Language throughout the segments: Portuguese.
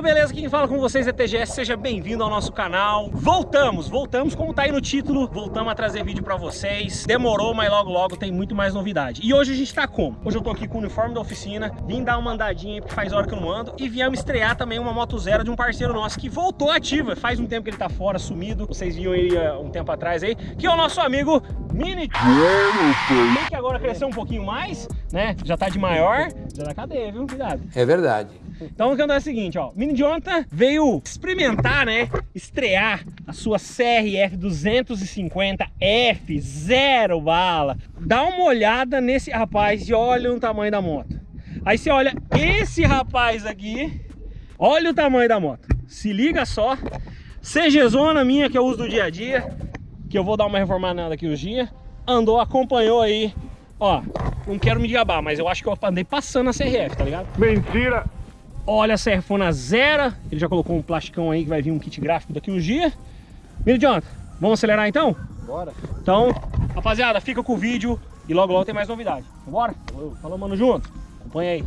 galera, beleza? Quem fala com vocês é TGS, seja bem-vindo ao nosso canal. Voltamos, voltamos, como tá aí no título, voltamos a trazer vídeo pra vocês. Demorou, mas logo logo tem muito mais novidade. E hoje a gente tá como? Hoje eu tô aqui com o uniforme da oficina, vim dar uma andadinha aí, porque faz hora que eu não ando, e viemos estrear também uma moto zero de um parceiro nosso que voltou ativa. Faz um tempo que ele tá fora, sumido, vocês viram ele uh, um tempo atrás aí, que é o nosso amigo Mini Tem que agora crescer um pouquinho mais, né? Já tá de maior, já dá cadeia, viu? Cuidado. É verdade. Então o que é o seguinte, ó, Mini Jonathan veio experimentar, né, estrear a sua CRF 250F, zero bala. Dá uma olhada nesse rapaz e olha o tamanho da moto. Aí você olha esse rapaz aqui, olha o tamanho da moto. Se liga só, CG Zona minha que eu uso do dia a dia, que eu vou dar uma reformada daqui os dias, andou, acompanhou aí, ó, não quero me gabar, mas eu acho que eu andei passando a CRF, tá ligado? Mentira! Olha a serfona zero. Ele já colocou um plasticão aí que vai vir um kit gráfico daqui uns dias. Mini Jonathan, vamos acelerar então? Bora. Então, rapaziada, fica com o vídeo e logo logo tem mais novidade. Bora? Falou, mano, junto. Acompanha aí.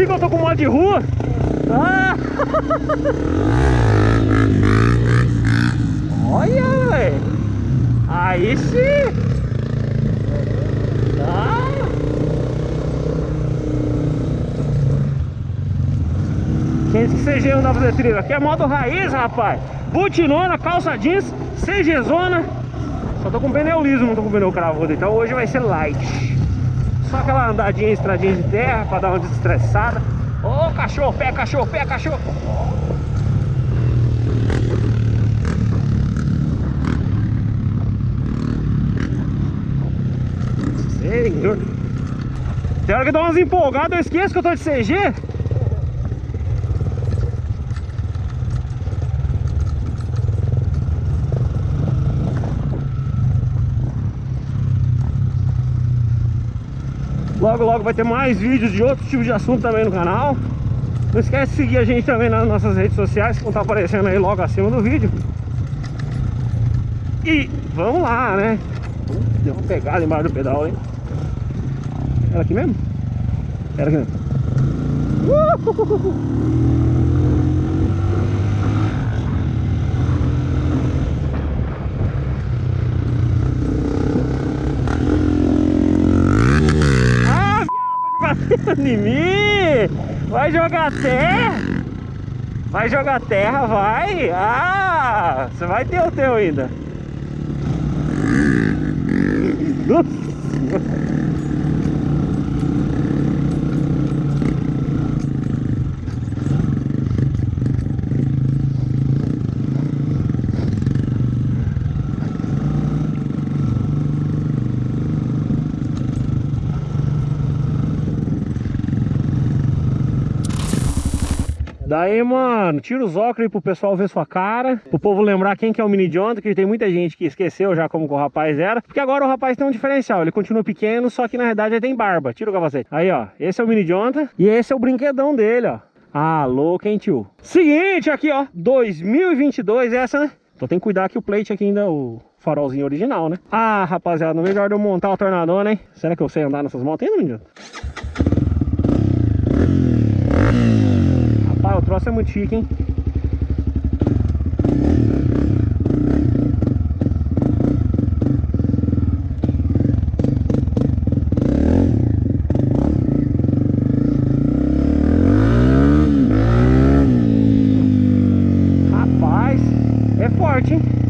Esqueci que eu tô com modo de rua. Ah! Olha, velho. Aí sim. Disse que CG não dá pra fazer trilha? Aqui é modo raiz, rapaz. Butinona, calça jeans, CG zona. Só tô com pneu liso, não tô com pneu cravudo. Então hoje vai ser light. Só aquela andadinha, estradinha de terra pra dar uma desestressada. Ô oh, cachorro, pé, cachorro, pé, cachorro. Senhor. Tem hora que dá umas empolgadas, eu esqueço que eu tô de CG. Logo, logo vai ter mais vídeos de outros tipos de assunto também no canal. Não esquece de seguir a gente também nas nossas redes sociais, que vão estar aparecendo aí logo acima do vídeo. E vamos lá, né? Deu uma pegada embaixo do pedal, hein? Era aqui mesmo? Era aqui mesmo. Uh! em mim! Vai jogar terra! Vai jogar terra, vai! Ah! Você vai ter o teu ainda! Nossa. Daí, mano, tira os óculos aí pro pessoal ver sua cara, pro povo lembrar quem que é o Mini Jonathan, que tem muita gente que esqueceu já como o rapaz era, porque agora o rapaz tem um diferencial, ele continua pequeno, só que na verdade ele tem barba. Tira o capacete. Aí, ó, esse é o Mini Jonathan e esse é o brinquedão dele, ó. Louco, hein, tio? Seguinte, aqui, ó, 2022 essa, né? Então tem que cuidar que o plate aqui ainda, o farolzinho original, né? Ah, rapaziada, a hora de eu montar o tornador, né? Será que eu sei andar nessas motos ainda, menino? O troço é muito chique, hein? Rapaz, é forte, hein?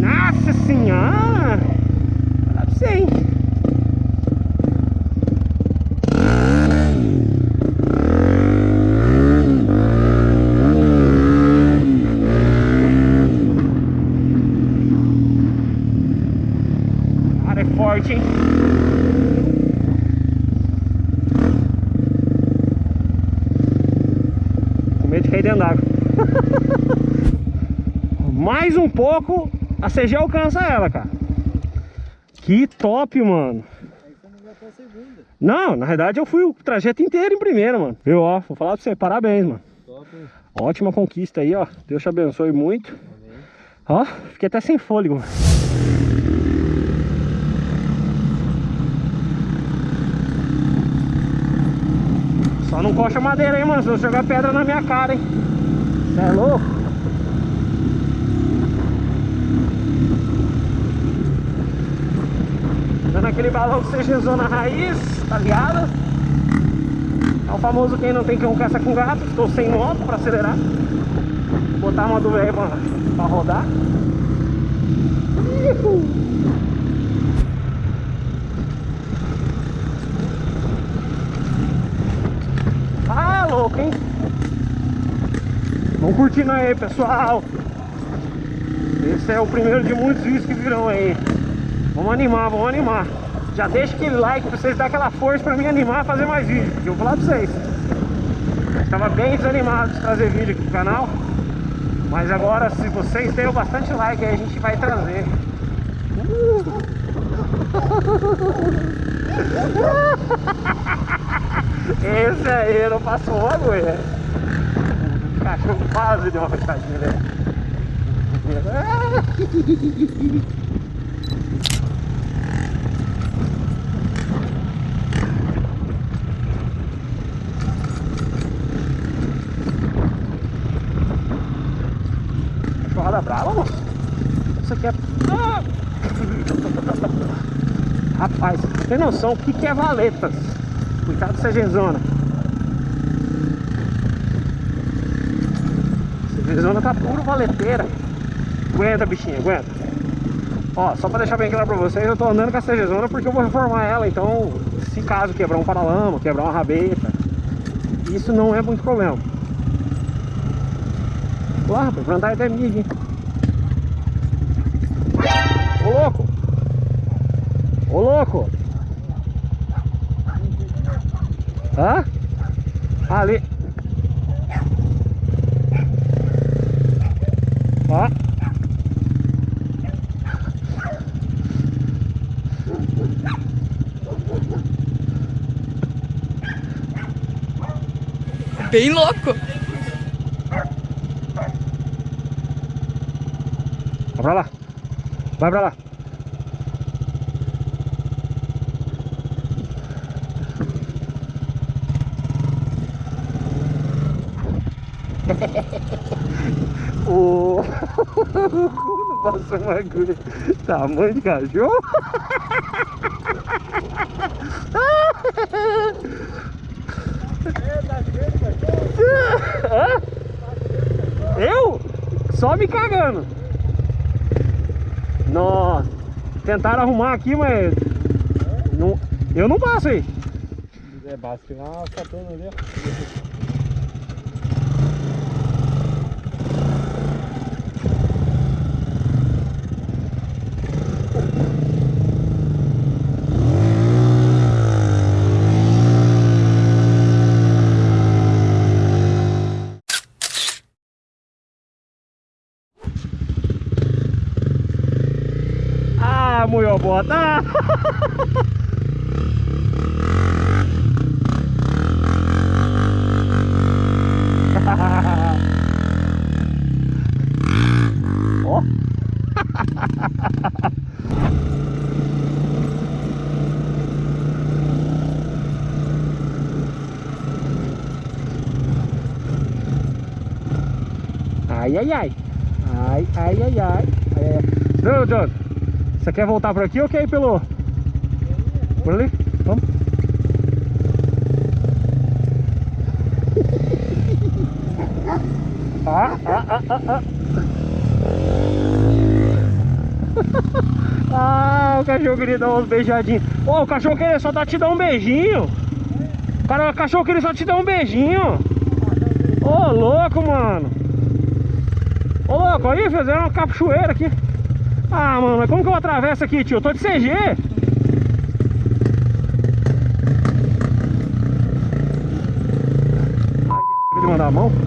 Nossa senhora! Olha pra você, hein? É forte, hein? Com medo de cair dentro d'água. Mais um pouco, a CG alcança ela, cara. Que top, mano. Não, na verdade eu fui o trajeto inteiro em primeira, mano. Viu, ó, vou falar pra você, parabéns, mano. Top. Ótima conquista aí, ó. Deus te abençoe muito. Amém. Ó, fiquei até sem fôlego, mano. Só não coxa madeira aí, mano, se eu jogar pedra na minha cara, hein. Você é louco? Aquele balão que seja zona raiz, tá ligado? É o famoso quem não tem cão caça com gato. Estou sem moto para acelerar. Vou botar uma do aí pra, pra rodar. Ah, louco, hein? Vamos curtindo aí, pessoal. Esse é o primeiro de muitos vídeos que virão aí. Vamos animar, vamos animar. Já deixa aquele like pra vocês dar aquela força pra me animar a fazer mais vídeos. Eu vou falar pra vocês. Estava bem desanimado de trazer vídeo aqui pro canal. Mas agora, se vocês deram bastante like, aí a gente vai trazer. Esse aí não passou uma agulha. O cachorro quase deu uma fechadinha, né? Mano. Isso aqui é... Ah! Rapaz, você tem noção o que, que é valetas? Cuidado dessa genzona. Essa genzona tá puro valeteira. Aguenta, bichinha, aguenta. Ó, só pra deixar bem claro pra vocês, eu tô andando com essa Zona porque eu vou reformar ela, então se caso quebrar um paralama, quebrar uma rabeta, isso não é muito problema. Rapaz, pra andar até mídia, hein? Louco! Hã? Ali. Ó. Bem louco. Vai pra lá. Vai pra lá. O... Passou uma agulha. Tamanho de cachorro. Eu? Só me cagando. Nossa. Tentaram arrumar aqui, mas... Não... Eu não passo aí. É, basta uma catona ali, ó. Muito bota. Ó. Ai, ai, ai. Ai, ai, ai, ai. ai, ai. Não, John. Você quer voltar por aqui ou quer ir pelo... Por ali? Vamos. Ah, ah, ah, ah, ah. ah, o cachorro queria dar uns beijadinhos. Ô, oh, o cachorro queria só dar, te dar um beijinho. Cara, o cachorro queria só te dar um beijinho. Ô, oh, louco, mano. Ô, oh, louco, aí fizeram uma cachoeira aqui. Ah, mano, mas como que eu atravesso aqui, tio? Eu tô de CG. Ele mandar a mão.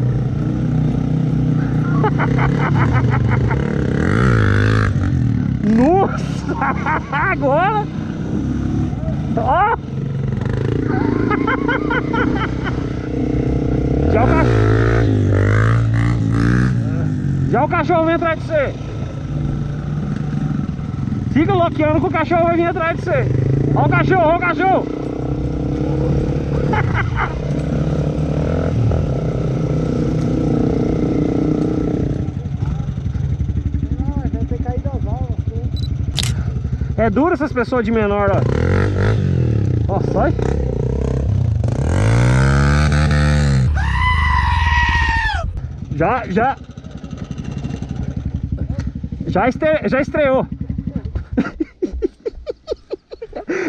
Nossa! Agora! Ó! Já o cachorro. Já o cachorro vem atrás de você. Fica bloqueando que o cachorro vai vir atrás de você. Ó o cachorro, ó o cachorro. Não, ter caído. É duro essas pessoas de menor, ó. Ó, sai. Já, já. Já, já estreou.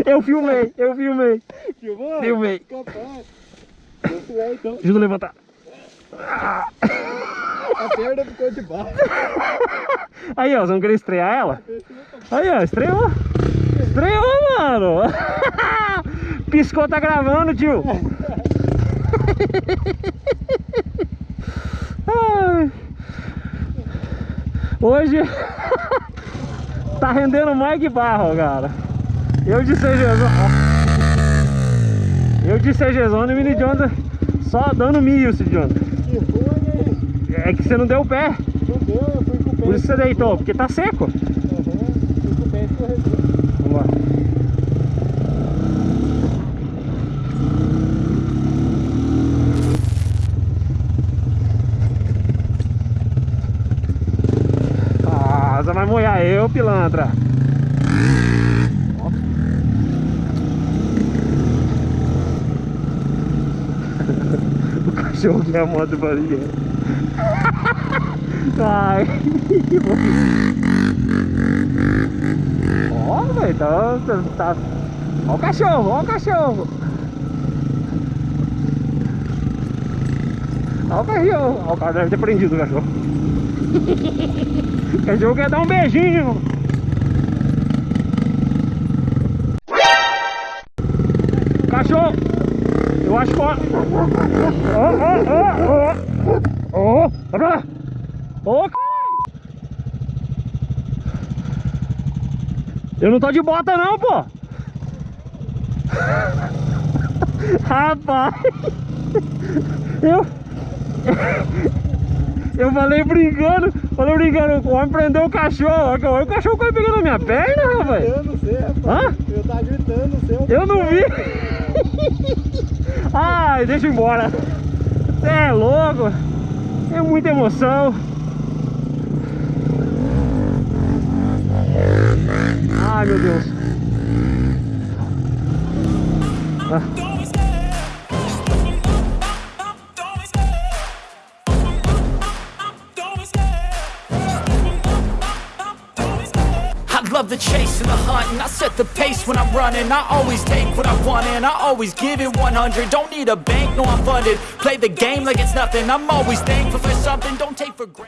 Eu filmei, eu filmei. Filmou? Filmei. Capaz. Muito bem, então. Deixa eu levantar. A perna ficou de baixo. Aí, ó, vocês vão querer estrear ela? Aí, ó, estreou. Estreou, mano. Piscou, tá gravando, tio. Ai. Hoje tá rendendo mais que barro, cara. Eu de CGzona. Eu de CGzona e Mini Jonathan só dando mil, Cid Jonathan. Que ruim, hein? É que você não deu o pé. Não deu, eu fui com o pé. Por isso você deitou, porque tá seco. Aham, fui com o pé escorregou. Vamos lá. Ah, você vai molhar eu, pilantra. Ó. o cachorro quer a moto do barulho. Ai. Ó, velho, tá, tá, tá. Ó o cachorro, ó o cachorro. Ó o cachorro. Ó, o cara deve ter prendido o cachorro. o cachorro quer dar um beijinho. Eu acho que... Ó, ó, ó, ó. Ó, vai pra lá. Ô. Eu não tô de bota não, pô. Rapaz. Eu... Eu falei brincando, falei brincando, o homem prendeu o cachorro, olha o cachorro foi pegando na minha perna, rapaz. Eu não sei, rapaz. Hã? Eu tava gritando, não sei. Eu não vi. Ai, deixa eu ir embora. É louco. É muita emoção. Ai, meu Deus. Ah. I love the chase and the hunt and I set the pace when I'm running I always take what I want and I always give it 100 Don't need a bank, no I'm funded. Play the game like it's nothing. I'm always thankful for something, don't take for granted